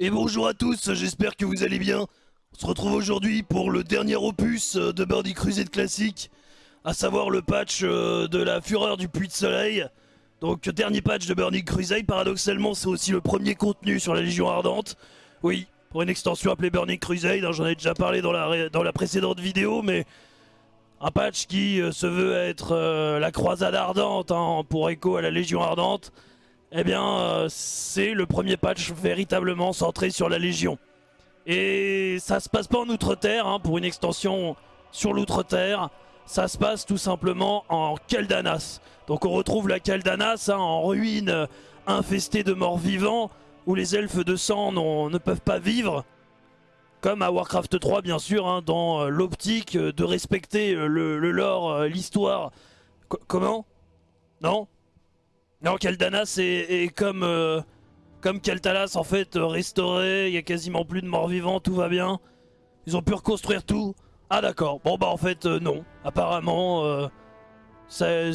Et bonjour à tous, j'espère que vous allez bien. On se retrouve aujourd'hui pour le dernier opus euh, de Birdie Crusade classique, à savoir le patch euh, de la fureur du puits de soleil. Donc dernier patch de Burning Crusade, paradoxalement c'est aussi le premier contenu sur la Légion Ardente. Oui, pour une extension appelée Burning Crusade, hein, j'en ai déjà parlé dans la, précédente vidéo, mais un patch qui euh, se veut être la croisade ardente hein, pour écho à la Légion Ardente eh bien, euh, c'est le premier patch véritablement centré sur la Légion. Et ça se passe pas en Outre-Terre, hein, pour une extension sur l'Outre-Terre, ça se passe tout simplement en Keldanas. Donc on retrouve la Keldanas hein, en ruine, euh, infestée de morts vivants, où les elfes de sang ne peuvent pas vivre. Comme à Warcraft 3 bien sûr, hein, dans euh, l'optique de respecter le, lore, l'histoire. Comment? Non? Non, Keldanas est, comme, euh, comme Keltalas en fait euh, restauré, il y a quasiment plus de morts vivants, tout va bien. Ils ont pu reconstruire tout. Ah d'accord, bon bah en fait euh, non. Apparemment c'est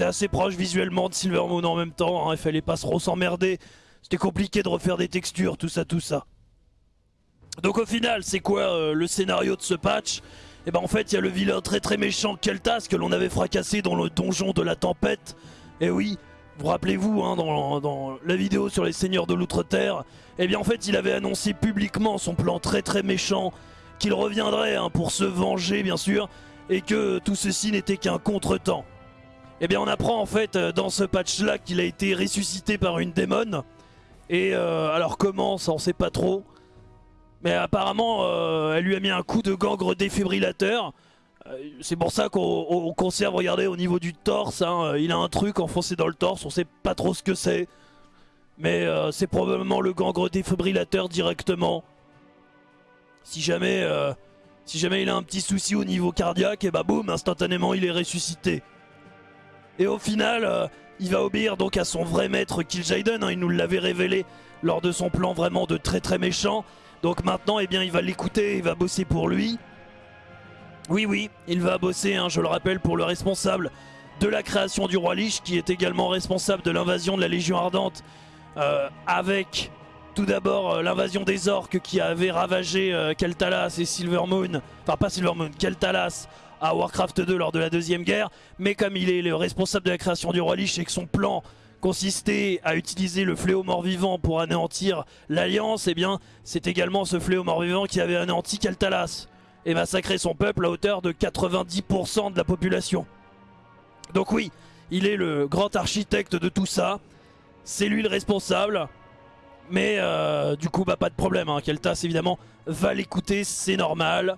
assez proche visuellement de Silvermoon en même temps, hein. il fallait pas trop s'emmerder. C'était compliqué de refaire des textures, tout ça, tout ça. Donc au final, c'est quoi le scénario de ce patch? Et eh ben en fait, il y a le vilain très très méchant Keltas que l'on avait fracassé dans le donjon de la tempête. Et oui, vous rappelez-vous, hein, dans, la vidéo sur les seigneurs de l'Outre-Terre, eh bien en fait il avait annoncé publiquement son plan très très méchant, qu'il reviendrait hein, pour se venger bien sûr, et que tout ceci n'était qu'un contretemps. Eh bien on apprend en fait euh, dans ce patch là qu'il a été ressuscité par une démone, et euh, alors comment, ça on sait pas trop, mais apparemment euh, elle lui a mis un coup de gangre défibrillateur, c'est pour ça qu'on conserve, regardez, au niveau du torse, hein, euh, il a un truc enfoncé dans le torse, on sait pas trop ce que c'est. Mais euh, c'est probablement le gangre défibrillateur directement. Si jamais, il a un petit souci au niveau cardiaque, et bah boum, instantanément il est ressuscité. Et au final, il va obéir donc à son vrai maître Kil'jaeden, hein, il nous l'avait révélé lors de son plan vraiment de très très méchant. Donc maintenant, eh bien, il va l'écouter, il va bosser pour lui. Oui, oui, il va bosser, hein, je le rappelle, pour le responsable de la création du roi Lich, qui est également responsable de l'invasion de la Légion Ardente, euh, avec tout d'abord euh, l'invasion des orques qui avait ravagé euh, Keltalas et Silvermoon, enfin pas Silvermoon, Keltalas à Warcraft 2 lors de la deuxième guerre, mais comme il est le responsable de la création du roi Lich et que son plan consistait à utiliser le fléau mort-vivant pour anéantir l'Alliance, eh bien c'est également ce fléau mort-vivant qui avait anéanti Keltalas et massacrer son peuple à hauteur de 90% de la population. Donc oui, il est le grand architecte de tout ça, c'est lui le responsable, mais euh, du coup bah pas de problème, hein. Keltas évidemment va l'écouter, c'est normal,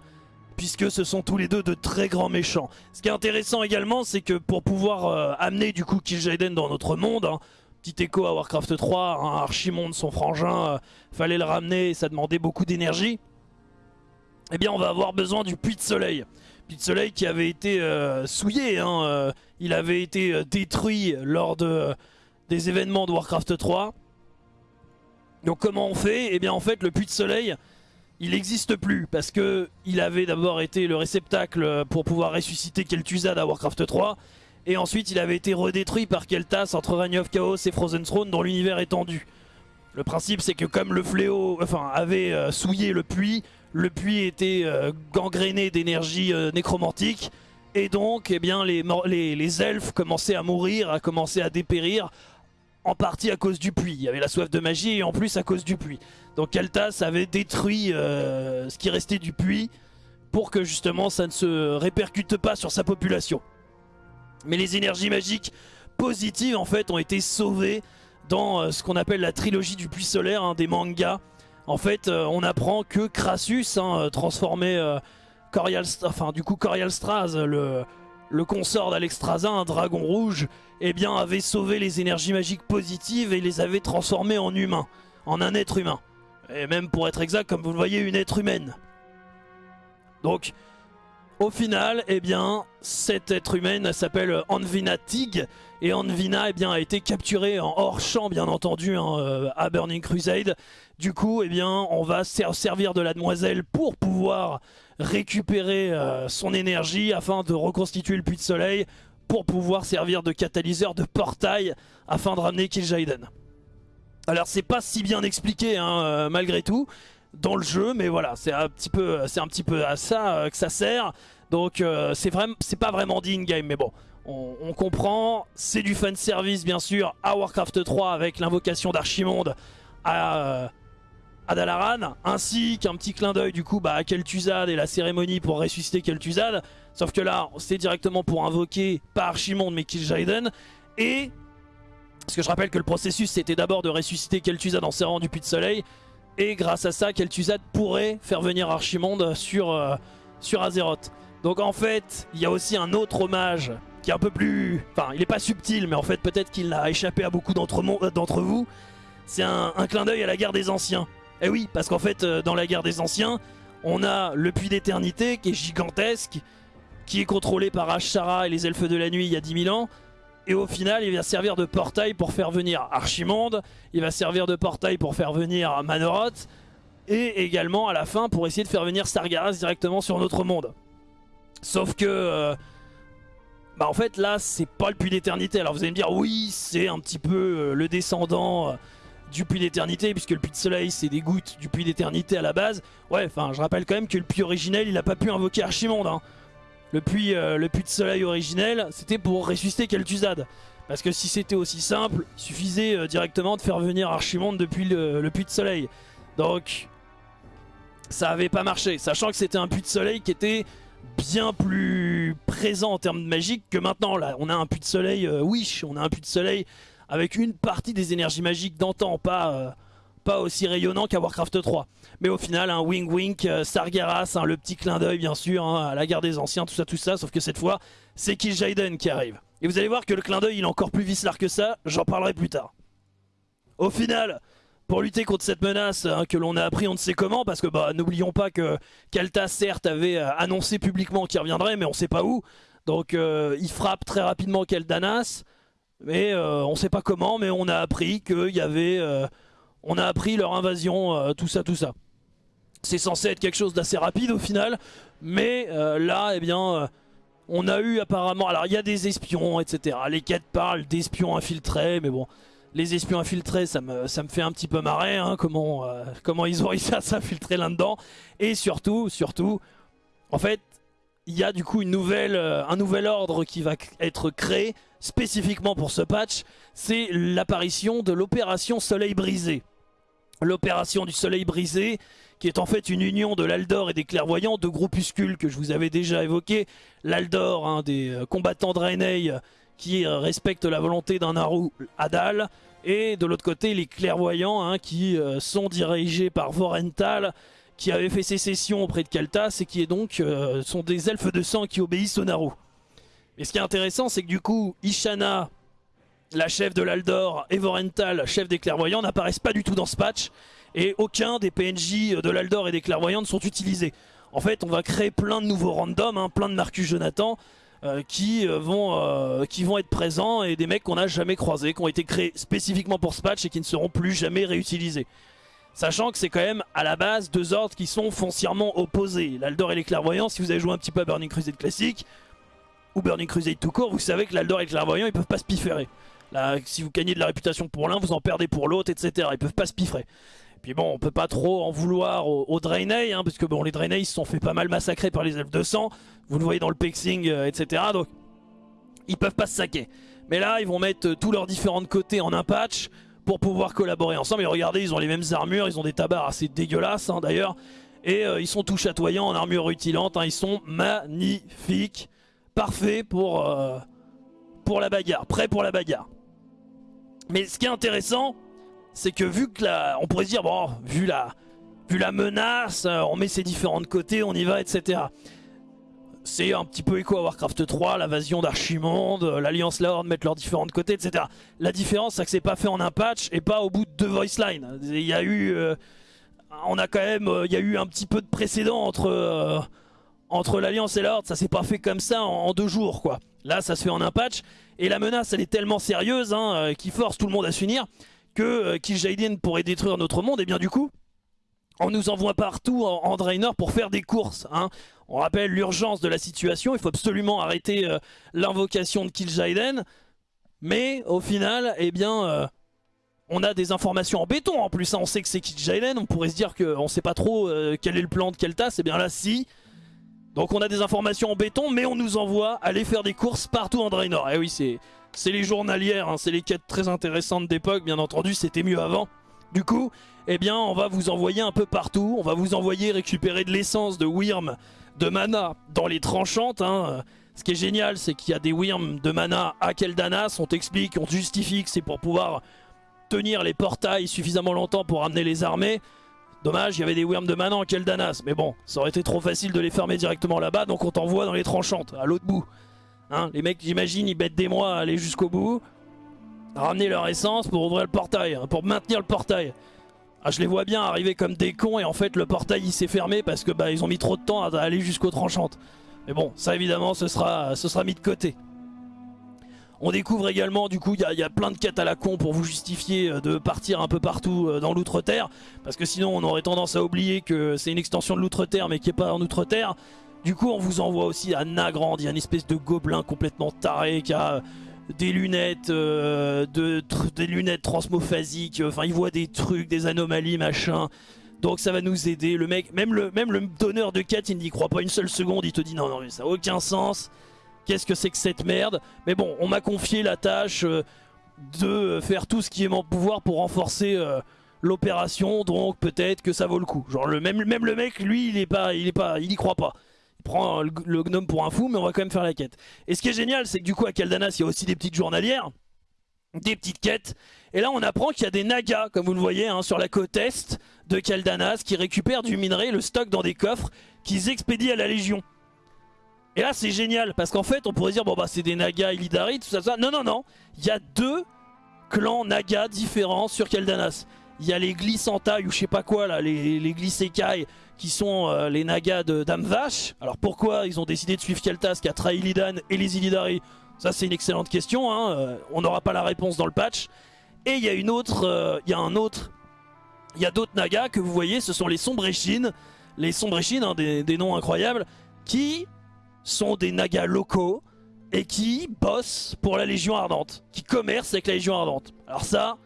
puisque ce sont tous les deux de très grands méchants. Ce qui est intéressant également, c'est que pour pouvoir euh, amener du coup Kil'jaeden dans notre monde, hein, petit écho à Warcraft 3, un Archimonde, son frangin, euh, fallait le ramener, ça demandait beaucoup d'énergie eh bien on va avoir besoin du puits de soleil. Puits de soleil qui avait été euh, souillé, hein, euh, il avait été euh, détruit lors de, des événements de Warcraft 3. Donc comment on fait? Eh bien en fait le puits de soleil, il n'existe plus parce que il avait d'abord été le réceptacle pour pouvoir ressusciter Kel'Thuzad à Warcraft 3 et ensuite il avait été redétruit par Kel'Thas entre Reign of Chaos et Frozen Throne dans l'univers étendu. Le principe c'est que comme le fléau enfin, avait souillé le puits, le puits était euh, gangréné d'énergie euh, nécromantique et donc eh bien, les, elfes commençaient à mourir, à commencer à dépérir en partie à cause du puits. Il y avait la soif de magie et en plus à cause du puits. Donc Kaltas avait détruit euh, ce qui restait du puits pour que justement ça ne se répercute pas sur sa population. Mais les énergies magiques positives en fait ont été sauvées dans ce qu'on appelle la trilogie du puits solaire, hein, des mangas en fait, euh, on apprend que Crassus, hein, euh, transformé euh, enfin du coup Corial Straz, le, le consort d'Alexstrasza, un dragon rouge, eh bien avait sauvé les énergies magiques positives et les avait transformées en humains, en un être humain. Et même pour être exact, comme vous le voyez, une être humaine. Donc, au final, eh bien, cette être humaine s'appelle Anvina Tig. Et Anvina eh a été capturée en hors champ, bien entendu, hein, euh, à Burning Crusade. Du coup, eh bien, on va servir de la demoiselle pour pouvoir récupérer euh, son énergie afin de reconstituer le puits de soleil pour pouvoir servir de catalyseur de portail afin de ramener Kil'jaeden. Alors c'est pas si bien expliqué hein, malgré tout dans le jeu, mais voilà, c'est un petit peu, c'est un petit peu à ça que ça sert. Donc c'est vraiment, c'est pas vraiment dit in-game, mais bon, on, comprend. C'est du fan service bien sûr à Warcraft 3 avec l'invocation d'Archimonde à, à Dalaran, ainsi qu'un petit clin d'œil du coup bah, à Kel'Thuzad et la cérémonie pour ressusciter Kel'Thuzad. Sauf que là, c'est directement pour invoquer pas Archimonde mais Kil'jaeden. Et parce que je rappelle que le processus c'était d'abord de ressusciter Kel'Thuzad en serrant du puits de soleil. Et grâce à ça, Kel'Thuzad pourrait faire venir Archimonde sur, euh, sur Azeroth. Donc en fait, il y a aussi un autre hommage qui est un peu plus... Enfin, il est pas subtil, mais en fait peut-être qu'il a échappé à beaucoup d'entre vous. C'est un, clin d'œil à la guerre des anciens. Et eh oui, parce qu'en fait, euh, dans la guerre des anciens, on a le puits d'éternité qui est gigantesque, qui est contrôlé par Ashara et les elfes de la nuit il y a 10 000 ans. Et au final, il va servir de portail pour faire venir Archimonde, il va servir de portail pour faire venir Manoroth, et également à la fin pour essayer de faire venir Sargeras directement sur notre monde. Sauf que... Euh, bah en fait là c'est pas le puits d'éternité. Alors vous allez me dire oui c'est un petit peu euh, le descendant euh, du puits d'éternité puisque le puits de soleil c'est des gouttes du puits d'éternité à la base. Ouais enfin je rappelle quand même que le puits originel il a pas pu invoquer Archimonde. Hein. Le, puits, euh, le puits de soleil originel c'était pour ressusciter Kel'Thuzad. Parce que si c'était aussi simple, il suffisait directement de faire venir Archimonde depuis le, puits de soleil. Donc ça avait pas marché. Sachant que c'était un puits de soleil qui était bien plus présent en termes de magique que maintenant. Là, on a un puits de soleil euh, Wish, on a un puits de soleil avec une partie des énergies magiques d'antan, pas, euh, aussi rayonnant qu'à Warcraft 3. Mais au final, un wink wink, euh, Sargeras, hein, le petit clin d'œil bien sûr, hein, à la guerre des anciens, tout ça, tout ça, sauf que cette fois, c'est Kil'jaeden qui arrive. Et vous allez voir que le clin d'œil il est encore plus vicelard que ça, j'en parlerai plus tard. Au final, pour lutter contre cette menace hein, que l'on a appris on ne sait comment, parce que bah n'oublions pas que Kalta certes avait euh, annoncé publiquement qu'il reviendrait, mais on ne sait pas où. Donc euh, il frappe très rapidement Keldanas, mais euh, on sait pas comment, mais on a appris qu'il y avait... on a appris leur invasion, tout ça, tout ça. C'est censé être quelque chose d'assez rapide au final, mais là, eh bien... on a eu apparemment... Alors il y a des espions, etc. Les quêtes parlent d'espions infiltrés, mais bon les espions infiltrés, ça me, fait un petit peu marrer, hein, comment, euh, comment ils ont réussi à s'infiltrer là-dedans. Et surtout, surtout, en fait, il y a du coup euh, un nouvel ordre qui va être créé spécifiquement pour ce patch. C'est l'apparition de l'opération Soleil Brisé. L'opération du Soleil Brisé, qui est en fait une union de l'Aldor et des Clairvoyants, deux groupuscules que je vous avais déjà évoqués. L'Aldor, des euh, combattants de Draenei, qui respectent la volonté d'un Naru Adal. Et de l'autre côté, les clairvoyants hein, qui euh, sont dirigés par Vorental, qui avait fait sécession auprès de Kaltas et qui donc euh, sont des elfes de sang qui obéissent au Naru. Et ce qui est intéressant, c'est que du coup, Ishana, la chef de l'Aldor, et Vorental, chef des clairvoyants, n'apparaissent pas du tout dans ce patch. Et aucun des PNJ de l'Aldor et des clairvoyants ne sont utilisés. En fait, on va créer plein de nouveaux randoms, hein, plein de Marcus Jonathan, euh, qui, euh, vont, euh, qui vont être présents et des mecs qu'on n'a jamais croisés, qui ont été créés spécifiquement pour ce patch et qui ne seront plus jamais réutilisés. Sachant que c'est quand même à la base deux ordres qui sont foncièrement opposés. L'Aldor et les Clairvoyants, si vous avez joué un petit peu à Burning Crusade classique, ou Burning Crusade tout court, vous savez que l'Aldor et les Clairvoyants ils peuvent pas se pifférer. Là, si vous gagnez de la réputation pour l'un, vous en perdez pour l'autre, etc. Ils peuvent pas se piffrer. Puis bon, on peut pas trop en vouloir aux, Draenei, hein, parce que bon, les Draenei se sont fait pas mal massacrer par les elfes de sang. Vous le voyez dans le pexing, euh, etc. Donc, ils peuvent pas se saquer. Mais là, ils vont mettre euh, tous leurs différents côtés en un patch pour pouvoir collaborer ensemble. Et regardez, ils ont les mêmes armures, ils ont des tabards assez dégueulasses hein, d'ailleurs. Et euh, ils sont tout chatoyants en armure rutilante, hein. ils sont magnifiques. Parfaits pour, pour la bagarre, prêts pour la bagarre. Mais ce qui est intéressant, c'est que vu que la, on pourrait se dire, bon, vu la, vu la menace, euh, on met ses différents côtés, on y va, etc. C'est un petit peu écho à Warcraft 3, l'invasion d'Archimonde, euh, l'Alliance La Horde mettre leurs différents côtés, etc. La différence, c'est que c'est pas fait en un patch et pas au bout de deux voice lines. Il y a eu, euh, on a quand même, il y a eu un petit peu de précédent entre, entre l'Alliance et la. Ça s'est pas fait comme ça en, deux jours, quoi. Là, ça se fait en un patch et la menace, elle est tellement sérieuse, hein, qui force tout le monde à s'unir que euh, Kil'jaeden pourrait détruire notre monde, et bien du coup, on nous envoie partout en, Draenor pour faire des courses. Hein. On rappelle l'urgence de la situation, il faut absolument arrêter euh, l'invocation de Kil'jaeden, mais au final, eh bien, euh, On a des informations en béton en plus, hein. on sait que c'est Kil'jaeden, on pourrait se dire qu'on sait pas trop euh, quel est le plan de Keltas, et bien là si. Donc on a des informations en béton, mais on nous envoie aller faire des courses partout en Draenor. Et eh oui, c'est les journalières, hein. c'est les quêtes très intéressantes d'époque, bien entendu, c'était mieux avant. Du coup, eh bien on va vous envoyer un peu partout, on va vous envoyer récupérer de l'essence, de Wyrm, de mana dans les tranchantes. Hein. Ce qui est génial, c'est qu'il y a des Wyrm de mana à Keldanas, on t'explique, on justifie que c'est pour pouvoir tenir les portails suffisamment longtemps pour amener les armées. Dommage, il y avait des Wyrm de mana en Keldanas, mais bon, ça aurait été trop facile de les fermer directement là-bas, donc on t'envoie dans les tranchantes, à l'autre bout. Hein, les mecs, j'imagine, ils mettent des mois à aller jusqu'au bout, ramener leur essence pour ouvrir le portail, hein, pour maintenir le portail. Ah, je les vois bien arriver comme des cons et en fait le portail il s'est fermé parce que bah ils ont mis trop de temps à aller jusqu'aux tranchantes. Mais bon, ça évidemment ce sera, ce sera mis de côté. On découvre également, du coup, il y, a plein de quêtes à la con pour vous justifier euh, de partir un peu partout euh, dans l'Outre-Terre. Parce que sinon, on aurait tendance à oublier que c'est une extension de l'Outre-Terre, mais qui n'est pas en Outre-Terre. Du coup, on vous envoie aussi à Nagrand. Il y a une espèce de gobelin complètement taré qui a des lunettes, euh, de, des lunettes transmophasiques, enfin il voit des trucs, des anomalies, machin. Donc ça va nous aider. Le mec, même le, même le donneur de quête, il n'y croit pas une seule seconde. Il te dit non, non, mais ça n'a aucun sens. Qu'est-ce que c'est que cette merde Mais bon, on m'a confié la tâche euh, de faire tout ce qui est mon pouvoir pour renforcer euh, l'opération. Donc peut-être que ça vaut le coup. Genre le, même, le mec, lui, il est pas, il est pas, il y croit pas prend le gnome pour un fou, mais on va quand même faire la quête. Et ce qui est génial, c'est que du coup à Kaldanas, il y a aussi des petites journalières, des petites quêtes. Et là, on apprend qu'il y a des nagas, comme vous le voyez, hein, sur la côte est de Kaldanas, qui récupèrent du minerai, le stock dans des coffres, qu'ils expédient à la Légion. Et là, c'est génial, parce qu'en fait, on pourrait dire, bon bah c'est des nagas Illidari, tout ça, tout ça. Non, non, non, il y a deux clans nagas différents sur Kaldanas. Il y a les Glissantai ou je sais pas quoi là, les, les Glissekai qui sont euh, les Nagas de Dame Vache. Alors pourquoi ils ont décidé de suivre Keltas qui a trahi Illidan et les Illidari Ça c'est une excellente question, hein. euh, on n'aura pas la réponse dans le patch. Et il y a une autre, euh, il y a un autre, il y a d'autres Nagas que vous voyez, ce sont les Sombréchines. Les Sombréchines, hein, des noms incroyables, qui sont des Nagas locaux et qui bossent pour la Légion Ardente, qui commercent avec la Légion Ardente. Alors ça,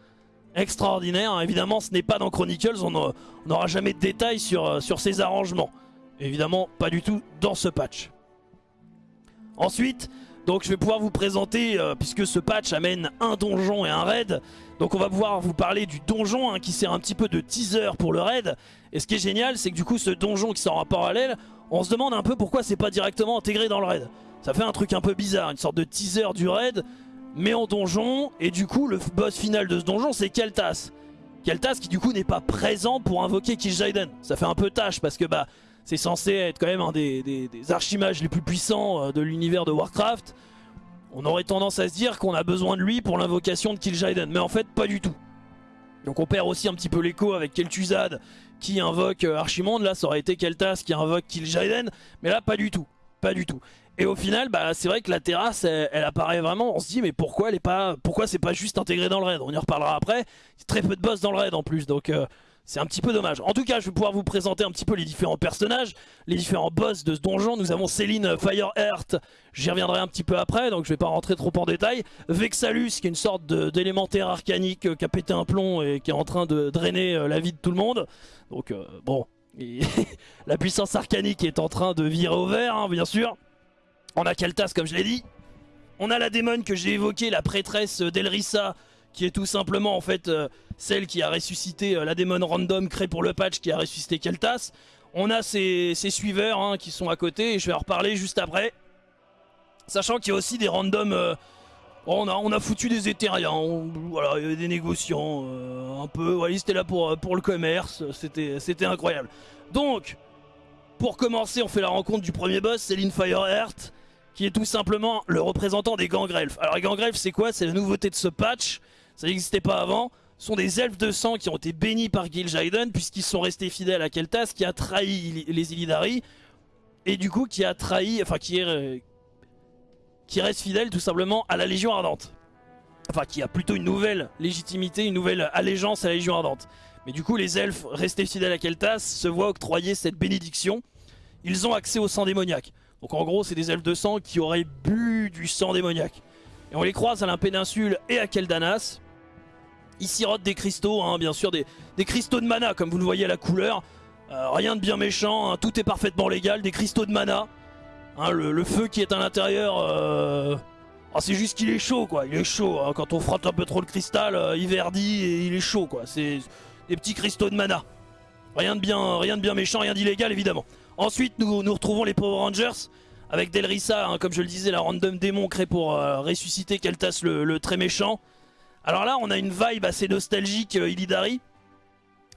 extraordinaire. Hein. Évidemment, ce n'est pas dans Chronicles, on n'aura jamais de détails sur, euh, sur ces arrangements. Évidemment, pas du tout dans ce patch. Ensuite, je vais pouvoir vous présenter, euh, puisque ce patch amène un donjon et un raid, donc on va pouvoir vous parler du donjon hein, qui sert un petit peu de teaser pour le raid. Et ce qui est génial, c'est que du coup ce donjon qui sort en parallèle, on se demande un peu pourquoi c'est pas directement intégré dans le raid. Ça fait un truc un peu bizarre, une sorte de teaser du raid, mais en donjon. Et du coup, le boss final de ce donjon, c'est Keltas. Keltas qui du coup n'est pas présent pour invoquer Kil'jaeden. Ça fait un peu tâche parce que bah c'est censé être quand même un des, des, archimages les plus puissants euh, de l'univers de Warcraft. On aurait tendance à se dire qu'on a besoin de lui pour l'invocation de Kil'jaeden, mais en fait pas du tout. Donc on perd aussi un petit peu l'écho avec Kel'Thuzad qui invoque euh, Archimonde, là ça aurait été Keltas qui invoque Kil'jaeden, mais là pas du tout, pas du tout. Et au final, bah, c'est vrai que la terrasse, elle, apparaît vraiment. On se dit, mais pourquoi elle est pas, pourquoi c'est pas juste intégré dans le raid? On y reparlera après. Il y a très peu de boss dans le raid en plus, donc euh, c'est un petit peu dommage. En tout cas, je vais pouvoir vous présenter un petit peu les différents personnages, les différents boss de ce donjon. Nous avons Céline Fireheart, j'y reviendrai un petit peu après, donc je vais pas rentrer trop en détail. Vexalus, qui est une sorte d'élémentaire arcanique euh, qui a pété un plomb et qui est en train de drainer euh, la vie de tout le monde. Donc bon, la puissance arcanique est en train de virer au vert, hein, bien sûr. On a Kaltas comme je l'ai dit. On a la démon que j'ai évoquée, la prêtresse d'Elrissa, qui est tout simplement en fait euh, celle qui a ressuscité euh, la démon random créée pour le patch, qui a ressuscité Keltas. On a ses, suiveurs hein, qui sont à côté, et je vais en reparler juste après. Sachant qu'il y a aussi des randoms... Euh, on, a, on a foutu des éthériens, voilà, il y avait des négociants, un peu, voilà, ils étaient là pour, pour le commerce, c'était incroyable. Donc, pour commencer, on fait la rencontre du premier boss, Céline Fireheart qui est tout simplement le représentant des gangrelfs. Alors les c'est quoi? C'est la nouveauté de ce patch, ça n'existait pas avant. Sont des elfes de sang qui ont été bénis par Gil Jaiden puisqu'ils sont restés fidèles à Keltas qui a trahi les Illidari et du coup qui a trahi, enfin qui est euh, qui reste fidèle tout simplement à la Légion Ardente. Enfin qui a plutôt une nouvelle légitimité, une nouvelle allégeance à la Légion Ardente. Mais du coup les elfes restés fidèles à Keltas se voient octroyer cette bénédiction. Ils ont accès au sang démoniaque. Donc en gros, c'est des elfes de sang qui auraient bu du sang démoniaque. Et on les croise à la péninsule et à Keldanas. Il sirote des cristaux, hein, bien sûr, des, cristaux de mana, comme vous le voyez à la couleur. Euh, rien de bien méchant, hein, tout est parfaitement légal, des cristaux de mana. Hein, le, feu qui est à l'intérieur, euh, ah, c'est juste qu'il est chaud, quoi. Il est chaud, quand on frotte un peu trop le cristal, euh, il verdit et il est chaud, quoi. C'est des petits cristaux de mana. Rien de bien, rien de bien méchant, rien d'illégal, évidemment. Ensuite, nous, nous retrouvons les Power Rangers avec Delrissa, comme je le disais, la random démon créée pour ressusciter Keltas le très méchant. Alors là, on a une vibe assez nostalgique euh, Illidari.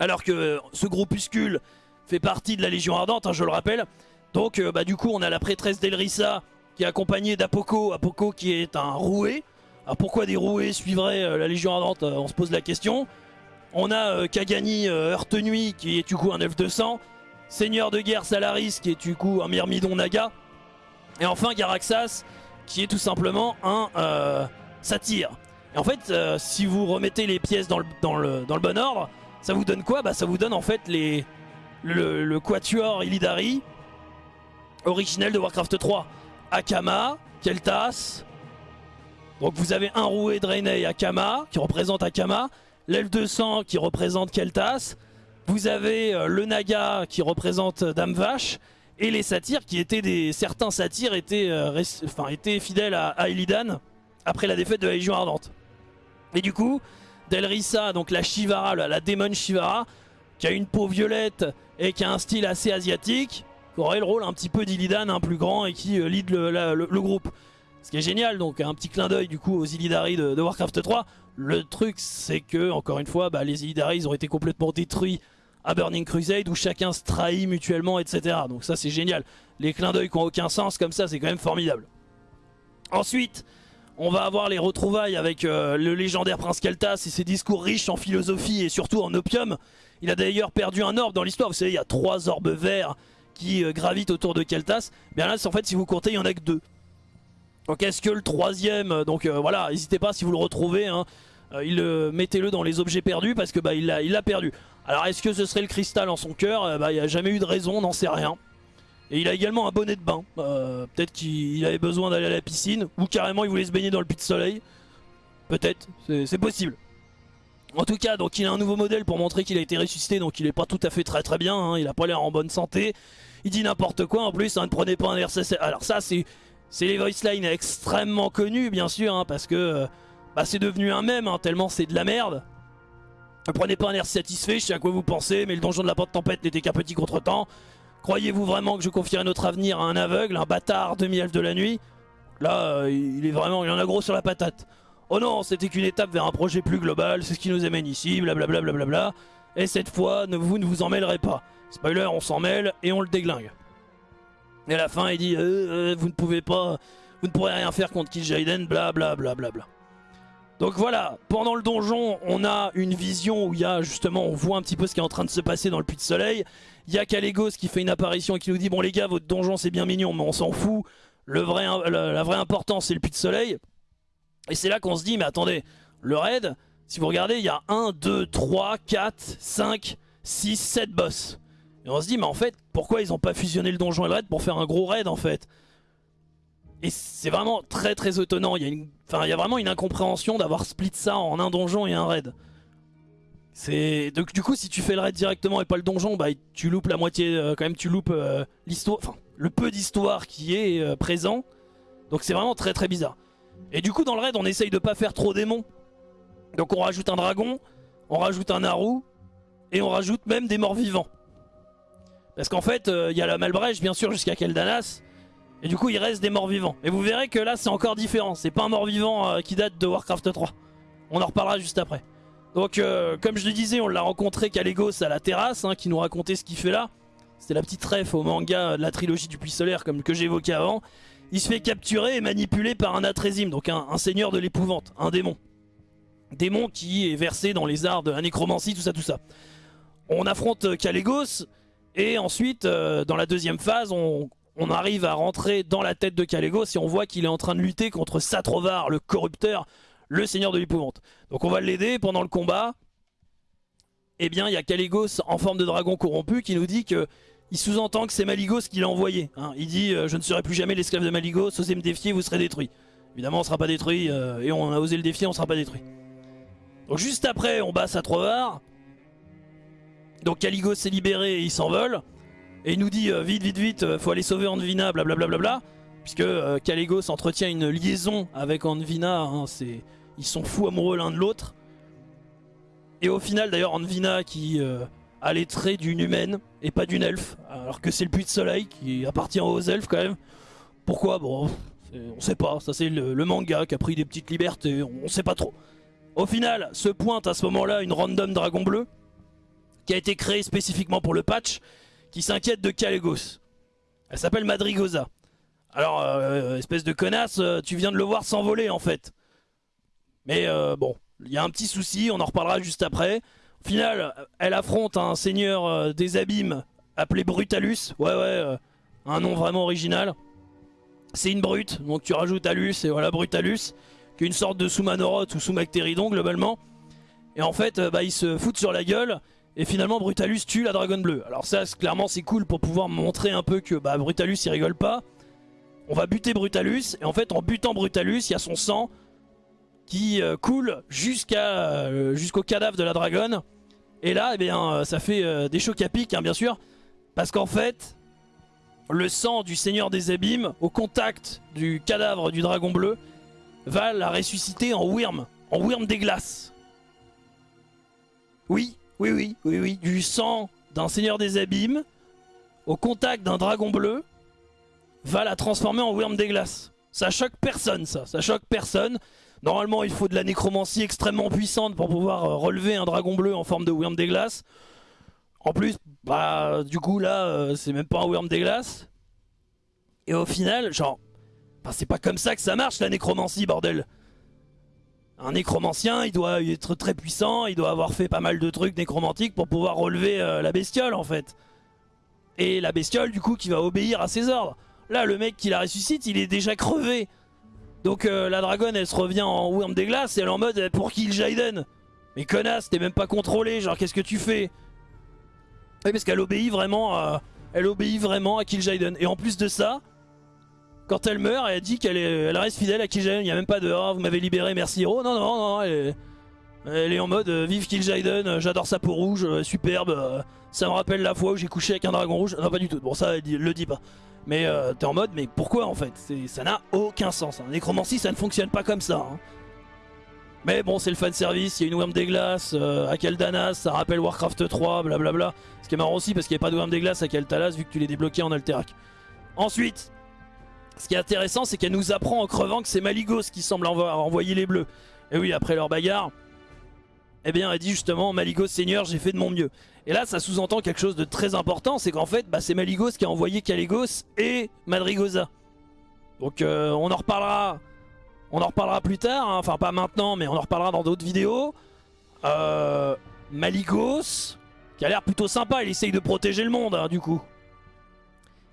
Alors que ce groupuscule fait partie de la Légion Ardente, hein, je le rappelle. Donc euh, bah, du coup, on a la prêtresse d'Elrissa qui est accompagnée d'Apoko. Apoko qui est un roué. Alors pourquoi des roués suivraient euh, la Légion Ardente On se pose la question. On a Kagani Heurte Nuit qui est du coup un elfe de sang. Seigneur de guerre Salaris qui est du coup un Myrmidon Naga. Et enfin Garaxas qui est tout simplement un satyre. Et en fait, euh, si vous remettez les pièces dans le, dans, bon ordre, ça vous donne quoi? Bah ça vous donne en fait le, Quatuor Illidari originel de Warcraft 3. Akama, Keltas. Donc vous avez un roué Draenei Akama qui représente Akama. L'elfe 200 qui représente Keltas. Vous avez euh, le Naga qui représente Dame Vache. Et les satyres qui étaient des... Certains satyres euh, étaient fidèles à, à Illidan après la défaite de la Légion Ardente. Et du coup, Delrissa, donc la Shivara, la, démon Shivara, qui a une peau violette et qui a un style assez asiatique, qui aurait le rôle un petit peu d'Illidan, un plus grand et qui euh, lead le, groupe. Ce qui est génial, donc un petit clin d'œil du coup aux Illidari de, Warcraft 3. Le truc c'est que, encore une fois, bah, les Illidari ont été complètement détruits à Burning Crusade où chacun se trahit mutuellement, etc. Donc ça c'est génial. Les clins d'œil qui n'ont aucun sens comme ça, c'est quand même formidable. Ensuite, on va avoir les retrouvailles avec euh, le légendaire Prince Keltas et ses discours riches en philosophie et surtout en opium. Il a d'ailleurs perdu un orbe dans l'histoire. Vous savez, il y a trois orbes verts qui euh, gravitent autour de Keltas. Bien là, en fait, si vous comptez, il n'y en a que deux. Donc est-ce que le troisième... Euh, donc voilà, n'hésitez pas si vous le retrouvez. Hein, mettez-le dans les objets perdus parce que bah, il l'a perdu. Alors est-ce que ce serait le cristal en son cœur? Bah, Il n'y a jamais eu de raison, on n'en sait rien. Et il a également un bonnet de bain. Euh, peut-être qu'il avait besoin d'aller à la piscine. Ou carrément il voulait se baigner dans le puits de soleil. Peut-être, c'est possible. En tout cas, donc il a un nouveau modèle pour montrer qu'il a été ressuscité. Donc il est pas tout à fait très très bien. Hein. Il a pas l'air en bonne santé. Il dit n'importe quoi en plus. Hein, ne prenez pas un RCC. Alors ça c'est les voice lines extrêmement connus bien sûr. Hein, parce que euh, bah, c'est devenu un mème tellement c'est de la merde. Ne prenez pas un air satisfait, je sais à quoi vous pensez, mais le donjon de la porte tempête n'était qu'un petit contretemps. Croyez-vous vraiment que je confierai notre avenir à un aveugle, un bâtard demi-elfe de la nuit? Là, euh, il est vraiment, il en a gros sur la patate. Oh non, c'était qu'une étape vers un projet plus global, c'est ce qui nous amène ici, blablabla. Bla bla bla et cette fois, ne, vous ne vous en mêlerez pas. Spoiler, on s'en mêle et on le déglingue. Et à la fin, il dit euh, euh, Vous ne pouvez pas, vous ne pourrez rien faire contre Kill Jaden, blablabla. Bla, bla, donc voilà, pendant le donjon, on a une vision où il y a justement, on voit un petit peu ce qui est en train de se passer dans le puits de soleil. Il y a qui fait une apparition et qui nous dit bon les gars, votre donjon c'est bien mignon, mais on s'en fout. La, vraie importance c'est le puits de soleil. Et c'est là qu'on se dit mais attendez, le raid, si vous regardez, il y a 1, 2, 3, 4, 5, 6, 7 boss. Et on se dit mais en fait, pourquoi ils n'ont pas fusionné le donjon et le raid pour faire un gros raid en fait? Et c'est vraiment très très étonnant. Il y a vraiment une incompréhension d'avoir split ça en un donjon et un raid. C'est donc du coup si tu fais le raid directement et pas le donjon, bah tu loupes la moitié. Euh, quand même, tu loupes euh, l'histoire, enfin le peu d'histoire qui est euh, présent. Donc c'est vraiment très très bizarre. Et du coup dans le raid, on essaye de pas faire trop démons. Donc on rajoute un dragon, on rajoute un Naru et on rajoute même des morts vivants. Parce qu'en fait, il y a la Malbrèche bien sûr jusqu'à Keldanas. Et du coup il reste des morts vivants. Et vous verrez que là c'est encore différent. C'est pas un mort vivant qui date de Warcraft 3. On en reparlera juste après. Donc euh, comme je le disais on l'a rencontré Kalégos à la terrasse hein, qui nous racontait ce qu'il fait là. C'était la petite ref au manga de la trilogie du puits solaire comme que j'évoquais avant. Il se fait capturer et manipuler par un Atrésime, donc un, seigneur de l'épouvante, un démon. Démon qui est versé dans les arts de la nécromancie, tout ça, tout ça. On affronte Kalégos et ensuite euh, dans la deuxième phase on, on arrive à rentrer dans la tête de Kalégos et on voit qu'il est en train de lutter contre Satrovar, le corrupteur, le seigneur de l'épouvante. Donc on va l'aider pendant le combat. Eh bien, il y a Kalégos en forme de dragon corrompu qui nous dit que il sous-entend que c'est Maligos qui l'a envoyé. Hein. Il dit euh, Je ne serai plus jamais l'esclave de Maligos, osez me défier, vous serez détruit. » Évidemment, on ne sera pas détruit, euh, et on a osé le défier, on ne sera pas détruit. Donc juste après, on bat Satrovar. Donc Caligos s'est libéré et il s'envole. Et il nous dit euh, vite, vite, vite, faut aller sauver Anvina, blablabla. Puisque euh, Caligos entretient une liaison avec Anvina. Hein, ils sont fous amoureux l'un de l'autre. Et au final, d'ailleurs, Anvina qui a les traits d'une humaine et pas d'une elfe. Alors que c'est le puits de soleil qui appartient aux elfes quand même. Pourquoi? Bon, on sait pas. Ça, c'est le, manga qui a pris des petites libertés. On sait pas trop. Au final, se pointe à ce moment-là une random dragon bleu qui a été créée spécifiquement pour le patch qui s'inquiète de Calegos. Elle s'appelle Madrigosa. Alors, euh, espèce de connasse, euh, tu viens de le voir s'envoler en fait. Mais euh, bon, il y a un petit souci, on en reparlera juste après. Au final, elle affronte un seigneur des abîmes appelé Brutalus. Ouais, ouais, un nom vraiment original. C'est une brute, donc tu rajoutes Alus et voilà Brutalus qui est une sorte de sous-Manoroth ou sous-Mactéridon globalement. Et en fait, euh, bah, ils se foutent sur la gueule. Et finalement Brutalus tue la dragonne bleue. Alors ça clairement c'est cool pour pouvoir montrer un peu que bah, Brutalus il rigole pas. On va buter Brutalus et en fait en butant Brutalus il y a son sang qui euh, coule euh, jusqu'au cadavre de la dragonne. Et là eh bien, ça fait des chocs à pic hein, bien sûr. Parce qu'en fait le sang du seigneur des abîmes au contact du cadavre du dragon bleu va la ressusciter en Wyrm, en Wyrm des glaces. Oui, oui, oui, oui, oui, du sang d'un seigneur des abîmes au contact d'un dragon bleu va la transformer en Wyrm des glaces. Ça choque personne, ça, ça choque personne. Normalement, il faut de la nécromancie extrêmement puissante pour pouvoir euh, relever un dragon bleu en forme de Wyrm des glaces. En plus, bah, du coup, là, euh, c'est même pas un Wyrm des glaces. Et au final, genre, c'est pas comme ça que ça marche la nécromancie, bordel. Un nécromancien, il doit être très puissant, il doit avoir fait pas mal de trucs nécromantiques pour pouvoir relever euh, la bestiole en fait. Et la bestiole du coup qui va obéir à ses ordres. Là le mec qui la ressuscite il est déjà crevé. Donc euh, la dragonne elle se revient en Wyrm des glaces et elle est en mode eh, pour kill Jaiden? Mais connasse t'es même pas contrôlé genre qu'est-ce que tu fais? Oui parce qu'elle obéit vraiment à... Elle obéit vraiment à Kill Jaiden. Et en plus de ça, quand elle meurt, elle dit qu'elle elle reste fidèle à Kil'jaeden. Il n'y a même pas de oh, vous m'avez libéré, merci héros. Non, non, non, elle est, en mode euh, vive Kil'jaeden, euh, j'adore sa peau rouge, superbe. ça me rappelle la fois où j'ai couché avec un dragon rouge. Non, pas du tout. Bon, ça, elle le dit pas. Mais t'es en mode, mais pourquoi en fait? Ça n'a aucun sens. Un nécromancie, ça ne fonctionne pas comme ça. Hein. Mais bon, c'est le fan service, il y a une Worm des Glaces à Keldanas, ça rappelle Warcraft 3, blablabla. Ce qui est marrant aussi parce qu'il n'y a pas de Worm des Glaces à Keltalas vu que tu l'es débloqué en Alterac. Ensuite, ce qui est intéressant, c'est qu'elle nous apprend en crevant que c'est Maligos qui semble envoyer les bleus. Et oui, après leur bagarre, eh bien, elle dit justement Maligos Seigneur, j'ai fait de mon mieux. Et là, ça sous-entend quelque chose de très important, c'est qu'en fait, bah, c'est Maligos qui a envoyé Caligos et Madrigosa. Donc, euh, on en reparlera. On en reparlera plus tard, hein. enfin pas maintenant, mais on en reparlera dans d'autres vidéos. Euh, Maligos, qui a l'air plutôt sympa, il essaye de protéger le monde, hein, du coup.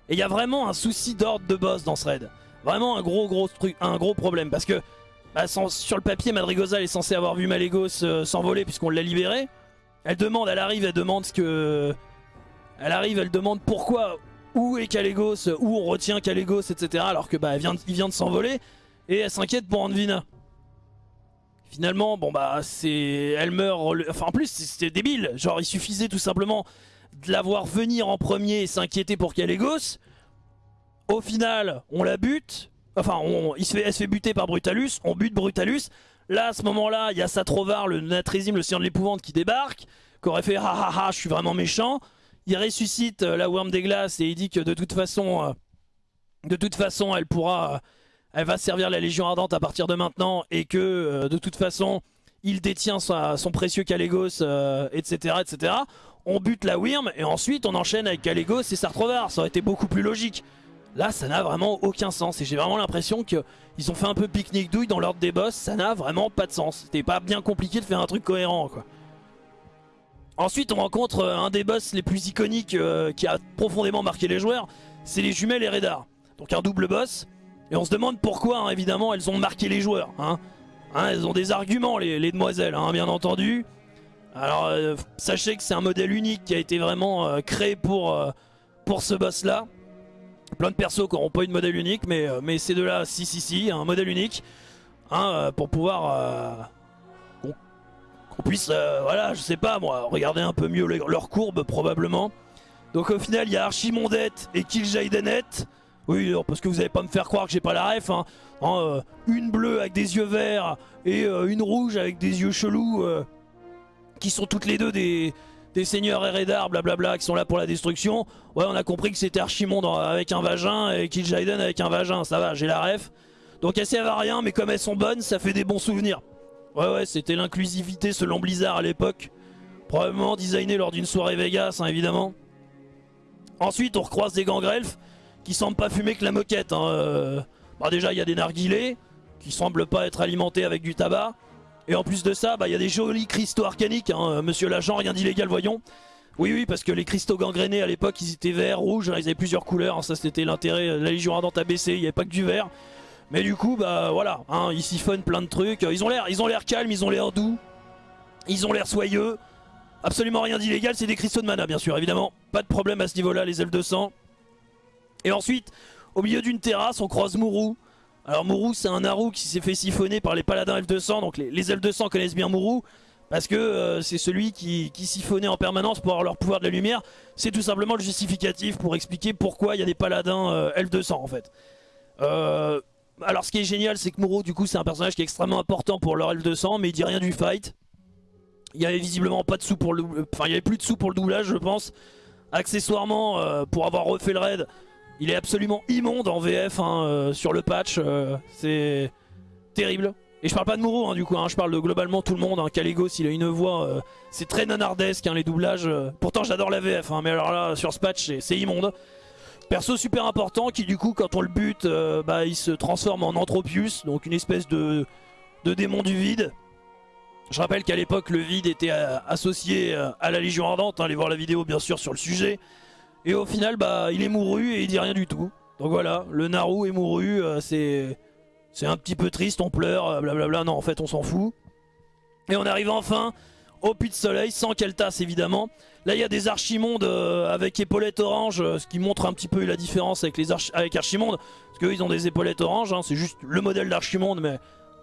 Et il y a vraiment un souci d'ordre de boss dans ce raid. Vraiment un gros gros truc, un gros problème. Parce que bah, sur le papier, Madrigosa est censée avoir vu Malégos euh, s'envoler puisqu'on l'a libéré. Elle demande, elle arrive, elle demande ce que... Elle arrive, elle demande pourquoi, où est Kalégos, où on retient Kalégos, etc. Alors que bah, vient, il vient de s'envoler. Et elle s'inquiète pour Anvina. Finalement, bon bah c'est... Elle meurt... Enfin en plus c'était débile. Genre il suffisait tout simplement de la voir venir en premier et s'inquiéter pour Kalégos. Au final, on la bute. Enfin, on, il se fait, elle se fait buter par Brutalus. On bute Brutalus. Là, à ce moment-là, il y a Satrovar, le Natrésim, le Seigneur de l'Épouvante, qui débarque. Qui aurait fait « Ha ha ha, je suis vraiment méchant ». Il ressuscite euh, la Worm des Glaces et il dit que de toute façon... Euh, de toute façon, elle pourra... Euh, elle va servir la Légion Ardente à partir de maintenant. Et que, de toute façon, il détient son précieux Kalégos, etc., etc on bute la Wyrm et ensuite on enchaîne avec Calegos et Sartrovar. Ça aurait été beaucoup plus logique. Là, ça n'a vraiment aucun sens. Et j'ai vraiment l'impression qu'ils ont fait un peu pique-nique douille dans l'ordre des boss. Ça n'a vraiment pas de sens. C'était pas bien compliqué de faire un truc cohérent, quoi. Ensuite, on rencontre euh, un des boss les plus iconiques euh, qui a profondément marqué les joueurs. C'est les jumelles et Redar. Donc un double boss. Et on se demande pourquoi, hein, évidemment, elles ont marqué les joueurs. Hein. Hein, elles ont des arguments, les, les demoiselles, bien entendu. Alors euh, sachez que c'est un modèle unique qui a été vraiment créé pour, pour ce boss là. Plein de persos qui n'auront pas eu de modèle unique mais, mais ces deux là si si si un modèle unique hein, pour pouvoir qu'on puisse, euh, voilà, je sais pas moi, regarder un peu mieux leur courbe probablement. Donc au final, il y a Archimondette et Kil'jaedenet. Oui, parce que vous n'allez pas me faire croire que j'ai pas la ref. Hein. Hein, euh, une bleue avec des yeux verts et euh, une rouge avec des yeux chelous. qui sont toutes les deux des, des seigneurs Eredar, blablabla, qui sont là pour la destruction. Ouais, on a compris que c'était Archimonde avec un vagin et Kil'jaeden avec un vagin. Ça va, j'ai la ref. Donc elles servent à rien, mais comme elles sont bonnes, ça fait des bons souvenirs. Ouais, ouais, c'était l'inclusivité selon Blizzard à l'époque. Probablement designé lors d'une soirée Vegas, hein, évidemment. Ensuite, on recroise des gangrelfs qui semblent pas fumer que la moquette. Hein. Euh, bah déjà, il y a des narguilés qui semblent pas être alimentés avec du tabac. Et en plus de ça, bah, il y a des jolis cristaux arcaniques. Hein. Monsieur l'agent, rien d'illégal, voyons. Oui, oui, parce que les cristaux gangrénés à l'époque, ils étaient verts, rouges, ils avaient plusieurs couleurs. Ça, c'était l'intérêt. La Légion Ardente a baissé, il n'y avait pas que du vert. Mais du coup, bah voilà, hein, ils siphonnent plein de trucs. Ils ont l'air, ils ont l'air calmes, ils ont l'air doux, ils ont l'air soyeux. Absolument rien d'illégal, c'est des cristaux de mana, bien sûr, évidemment. Pas de problème à ce niveau-là, les elfes de sang. Et ensuite, au milieu d'une terrasse, on croise Mourou. Alors Mourou, c'est un Naru qui s'est fait siphonner par les paladins elfes de sang. Donc les, les elfes de sang connaissent bien Mourou. Parce que euh, c'est celui qui, siphonnait en permanence pour avoir leur pouvoir de la lumière. C'est tout simplement le justificatif pour expliquer pourquoi il y a des paladins euh, elfes de sang en fait. Euh, alors ce qui est génial c'est que Mouro du coup c'est un personnage qui est extrêmement important pour leur elfe de sang mais il dit rien du fight. Il y avait visiblement pas de sous pour le enfin il y avait plus de sous pour le doublage je pense. Accessoirement euh, pour avoir refait le raid, il est absolument immonde en VF hein, euh, sur le patch, euh, c'est terrible. Et je parle pas de Mouro hein, du coup, hein, je parle de globalement tout le monde, hein. Caligos il a une voix, c'est très nanardesque les doublages, pourtant j'adore la VF mais alors là sur ce patch c'est immonde. Perso super important qui du coup quand on le bute euh, bah, il se transforme en Anthropius donc une espèce de, de démon du vide. Je rappelle qu'à l'époque le vide était euh, associé euh, à la Légion Ardente, hein, allez voir la vidéo bien sûr sur le sujet. Et au final bah il est mouru et il dit rien du tout. Donc voilà, le Naru est mouru, c'est c'est un petit peu triste, on pleure, blablabla, non en fait on s'en fout. Et on arrive enfin au puits de soleil, sans Keltas évidemment. Là il y a des archimondes euh, avec épaulettes orange, euh, ce qui montre un petit peu la différence avec les avec archimondes. Parce qu'eux ils ont des épaulettes orange, hein. c'est juste le modèle d'archimonde mais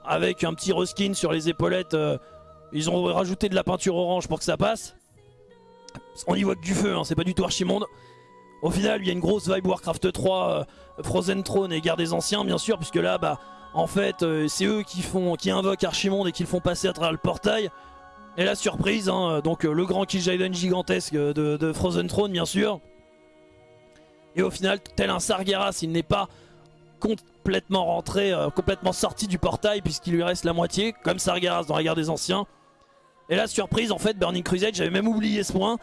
avec un petit reskin sur les épaulettes. Euh, ils ont rajouté de la peinture orange pour que ça passe. On y voit que du feu, hein, c'est pas du tout archimonde. Au final il y a une grosse vibe Warcraft 3, Frozen Throne et Guerre des Anciens bien sûr, puisque là bah en fait c'est eux qui font qui invoquent Archimonde et qui le font passer à travers le portail. Et la surprise, hein, donc euh, le grand Kil'jaeden gigantesque de, Frozen Throne bien sûr. Et au final, tel un Sargeras, il n'est pas complètement rentré, euh, complètement sorti du portail puisqu'il lui reste la moitié, comme Sargeras dans la guerre des anciens. Et la surprise, en fait, Burning Crusade, j'avais même oublié ce point,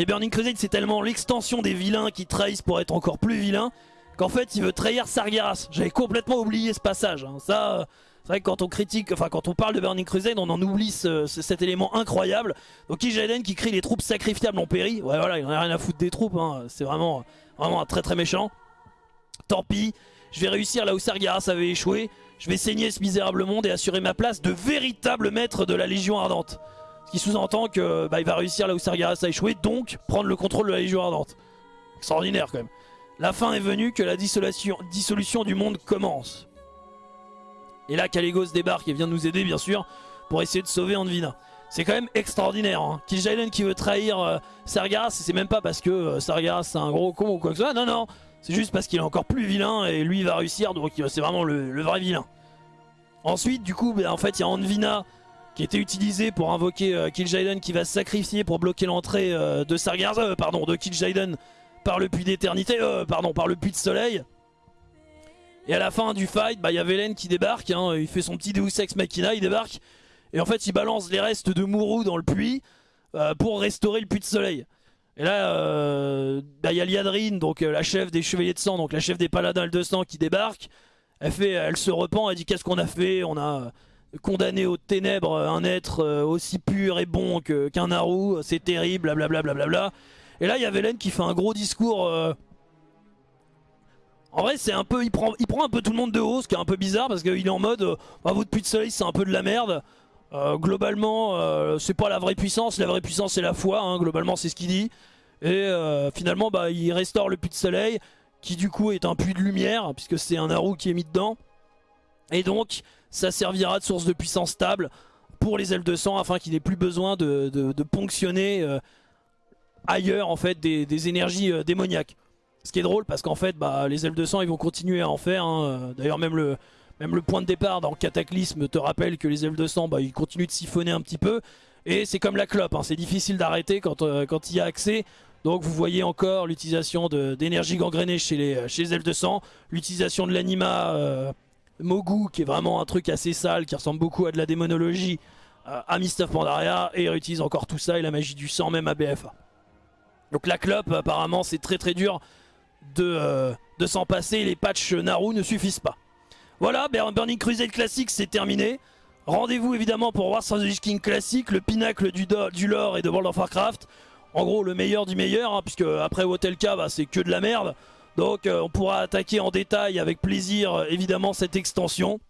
mais Burning Crusade c'est tellement l'extension des vilains qui trahissent pour être encore plus vilains, qu'en fait il veut trahir Sargeras. J'avais complètement oublié ce passage, hein. ça... Euh, c'est vrai que quand on critique, enfin quand on parle de Burning Crusade, on en oublie cet élément incroyable. Donc Kil'jaeden qui crie les troupes sacrifiables en péri. Ouais voilà, il en a rien à foutre des troupes, hein. c'est vraiment, vraiment très très méchant. Tant pis, je vais réussir là où Sargeras avait échoué. Je vais saigner ce misérable monde et assurer ma place de véritable maître de la Légion Ardente. Qui sous-entend que bah, il va réussir là où Sargeras a échoué, donc prendre le contrôle de la Légion Ardente. Extraordinaire quand même. La fin est venue, que la dissolution, du monde commence. Et là, Caligos débarque et vient nous aider, bien sûr, pour essayer de sauver Anvina. C'est quand même extraordinaire. Hein. Kil'jaeden qui veut trahir euh, Sargeras, c'est même pas parce que euh, Sargeras c'est un gros con ou quoi que ce soit. Non, non, c'est juste parce qu'il est encore plus vilain et lui va réussir, donc c'est vraiment le, vrai vilain. Ensuite, du coup, ben, en fait, il y a Anvina qui était utilisé pour invoquer euh, Kil'jaeden qui va se sacrifier pour bloquer l'entrée de Sargeras, pardon, de Kil'jaeden par le puits d'éternité, pardon, par le puits de soleil. Et à la fin du fight, bah, il y a Velen qui débarque, hein. il fait son petit Deus Ex Machina, il débarque. Et en fait, il balance les restes de Mourou dans le puits euh, pour restaurer le puits de soleil. Et là, euh, bah, il y a Liadrine, donc euh, la chef des Chevaliers de Sang, donc la chef des Paladins de Sang qui débarque. Elle, fait, elle se repent, elle dit qu'est-ce qu'on a fait? On a condamné aux ténèbres un être aussi pur et bon qu'un Naru, c'est terrible, blablabla. Bla, bla, Et là, il y a Velen qui fait un gros discours en vrai c'est un peu, il prend, il prend un peu tout le monde de haut, ce qui est un peu bizarre parce qu'il est en mode, euh, bah, votre puits de soleil c'est un peu de la merde. Euh, globalement euh, c'est pas la vraie puissance, la vraie puissance c'est la foi, hein, globalement c'est ce qu'il dit. Et finalement bah, il restaure le puits de soleil qui du coup est un puits de lumière puisque c'est un Naru qui est mis dedans. Et donc ça servira de source de puissance stable pour les ailes de sang afin qu'il n'ait plus besoin de, ponctionner ailleurs en fait des, énergies démoniaques. Ce qui est drôle parce qu'en fait bah, les ailes de sang ils vont continuer à en faire. Hein. D'ailleurs même le, point de départ dans Cataclysme te rappelle que les ailes de sang bah, ils continuent de siphonner un petit peu. Et c'est comme la clope, hein. c'est difficile d'arrêter quand, quand il y a accès. Donc vous voyez encore l'utilisation d'énergie gangrénée chez les, chez les elfes de sang, l'utilisation de l'anima euh, Mogu qui est vraiment un truc assez sale, qui ressemble beaucoup à de la démonologie, euh, à Mist of Pandaria, et il réutilise encore tout ça et la magie du sang même à BFA. Donc la clope apparemment c'est très très dur de, euh, de s'en passer, les patchs Naru ne suffisent pas. Voilà, Burning Crusade classique c'est terminé. Rendez-vous évidemment pour Wars of King classique, le pinacle du, du lore et de World of Warcraft en gros le meilleur du meilleur, hein, puisque après Hotelka bah, c'est que de la merde. Donc euh, on pourra attaquer en détail avec plaisir euh, évidemment cette extension.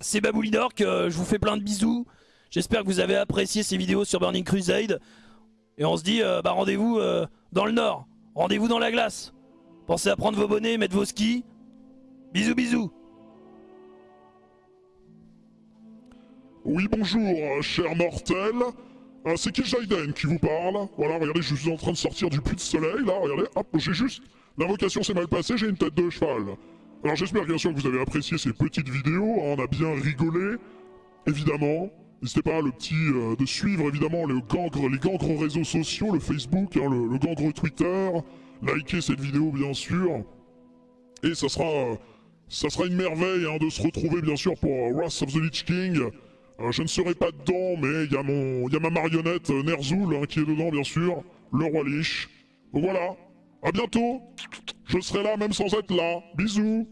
C'est Baboulinor que je vous fais plein de bisous. J'espère que vous avez apprécié ces vidéos sur Burning Crusade. Et on se dit euh, bah, rendez-vous dans le nord, rendez-vous dans la glace. Pensez à prendre vos bonnets, mettre vos skis. Bisous bisous. Oui bonjour, cher mortel. C'est Jaiden qui vous parle Voilà, regardez, je suis en train de sortir du puits de soleil, là, regardez, hop, j'ai juste... L'invocation s'est mal passée, j'ai une tête de cheval. Alors j'espère bien sûr que vous avez apprécié ces petites vidéos, hein, on a bien rigolé, évidemment. N'hésitez pas le euh, de suivre évidemment les gangres, les gangres réseaux sociaux, le Facebook, hein, le, gangre Twitter, liker cette vidéo bien sûr. Et ça sera, sera une merveille hein, de se retrouver bien sûr pour Wrath of the Lich King. Euh, je ne serai pas dedans, mais il y, a ma marionnette euh, Ner'zhul qui est dedans, bien sûr. Le roi Lich. Voilà. À bientôt. Je serai là même sans être là. Bisous.